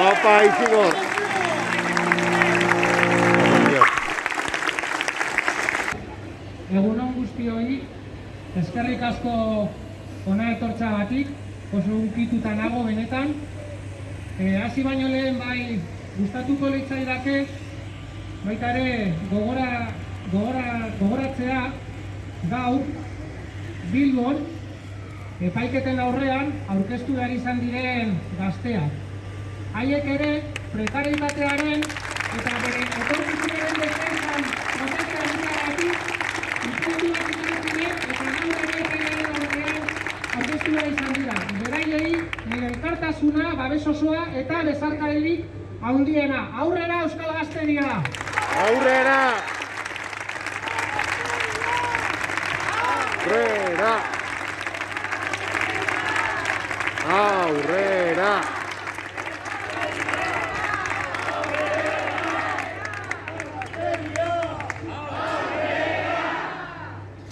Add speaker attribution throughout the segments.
Speaker 1: Opa, Isigor.
Speaker 2: Egunon guztioi, eskerrik asko ona etortza batik, oso unkituta nago benetan. E, baino lehen bai gustatuko litzaidake, baita ere gogora, gogora, gogoratzea gaur Bilbon epaiketen aurrean aurkeztu behar izan diren gazteak. Haiek ere prekaritatearen eta bere etorkizunaren defensan protestea egiteagatik bat izan ziren eta gaur ere epaiketen aurrean aurkeztu behar izan dira. Beraiei nire elkartasuna, babes osoa eta bezarkadelik handiena. Aurrera Euskal Gazteria!
Speaker 1: Aurrera! Aurrera! Aurrera!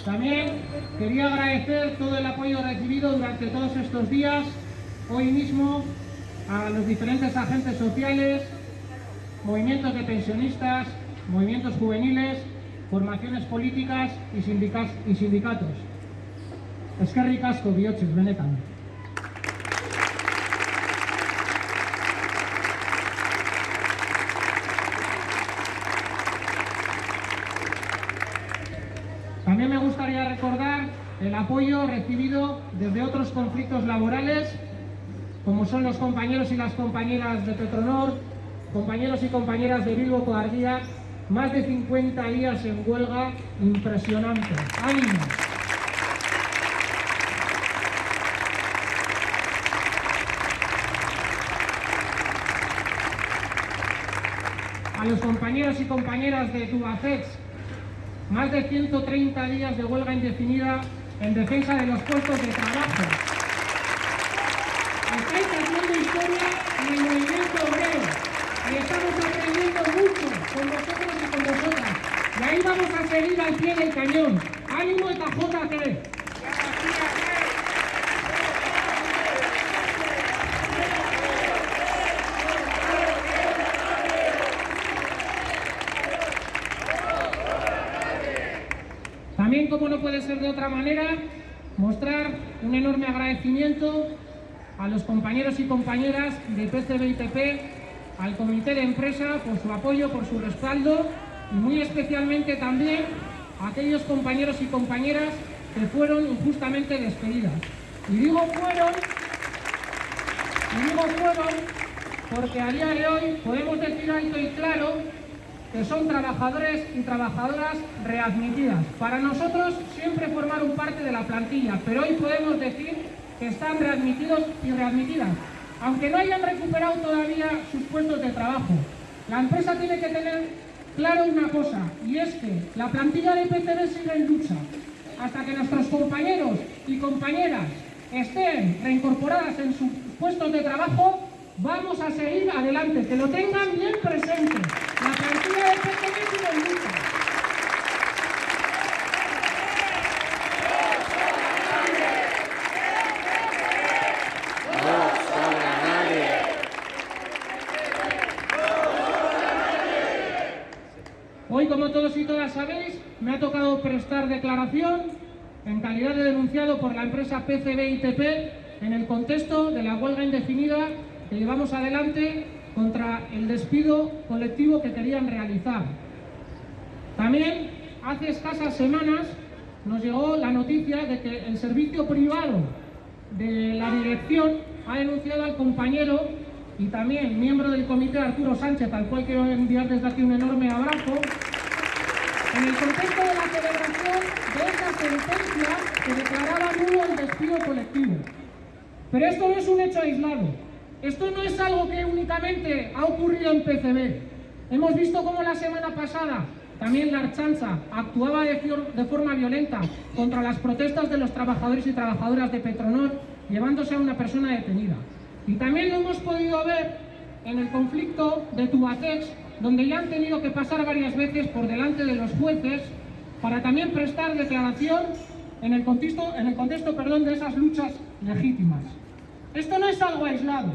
Speaker 2: También quería agradecer todo el apoyo recibido durante todos estos días, hoy mismo, a los diferentes agentes sociales, movimientos de pensionistas, movimientos juveniles, formaciones políticas y, sindicatos. Eskerrik asko bihotxez, benetan. También me gustaría recordar el apoyo recibido desde otros conflictos laborales, como son los compañeros y las compañeras de Petronor, compañeros y compañeras de Bilbo Coardía, más de 50 días en huelga, impresionante. ¡Ánimo! A los compañeros y compañeras de Tubacex, más de 130 días de huelga indefinida en defensa de los puestos de trabajo. Estáis haciendo historia en el movimiento obrero y estamos aprendiendo mucho con vosotros y con vosotras. Y ahí vamos a seguir al pie del cañón. ¡Ánimo También, como no puede ser de otra manera, mostrar un enorme agradecimiento a los compañeros y compañeras de PCB y TP, al comité de empresa por su apoyo, por su respaldo y muy especialmente también a aquellos compañeros y compañeras que fueron injustamente despedidas. Y digo fueron, y digo fueron porque a día de hoy podemos decir alto y claro que son trabajadores y trabajadoras readmitidas. Para nosotros siempre formaron parte de la plantilla, pero hoy podemos decir que están readmitidos y readmitidas, aunque no hayan recuperado todavía sus puestos de trabajo. La empresa tiene que tener claro una cosa, y es que la plantilla de PCB sigue en lucha. Hasta que nuestros compañeros y compañeras estén reincorporadas en sus puestos de trabajo, vamos a seguir adelante, que lo tengan bien presente. Hoy, como todos y todas sabéis, me ha tocado prestar declaración en calidad de denunciado por la empresa PCB ITP en el contexto de la huelga indefinida que llevamos adelante contra el despido colectivo que querían realizar. También, hace escasas semanas, nos llegó la noticia de que el servicio privado de la dirección ha denunciado al compañero y también miembro del comité Arturo Sánchez, al cual quiero enviar desde aquí un enorme abrazo, en el contexto de la celebración de esa sentencia que declaraba nulo el despido colectivo. Pero esto no es un hecho aislado. Esto no es algo que únicamente ha ocurrido en PCB. Hemos visto cómo la semana pasada también la Archanza actuaba de, forma violenta contra las protestas de los trabajadores y trabajadoras de Petronor, llevándose a una persona detenida. Y también lo hemos podido ver en el conflicto de Tubacex, donde ya han tenido que pasar varias veces por delante de los jueces para también prestar declaración en el contexto, en el contexto perdón, de esas luchas legítimas. Esto no es algo aislado.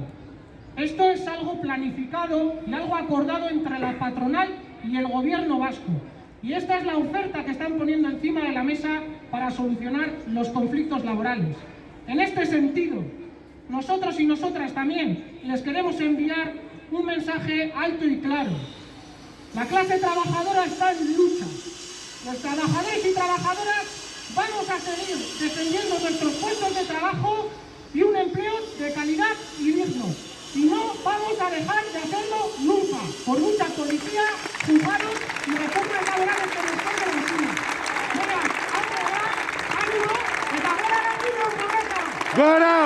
Speaker 2: Esto es algo planificado y algo acordado entre la patronal y el gobierno vasco. Y esta es la oferta que están poniendo encima de la mesa para solucionar los conflictos laborales. En este sentido, nosotros y nosotras también les queremos enviar un mensaje alto y claro. La clase trabajadora está en lucha. Los trabajadores y trabajadoras vamos a seguir defendiendo nuestros puestos de trabajo de calidad y digno. Y no vamos a dejar de hacerlo nunca, por mucha policía, juzgados y reformas laborales que nos pongan encima. Venga, ánimo, ánimo, eta gora da, progresa!
Speaker 1: ¡Gora!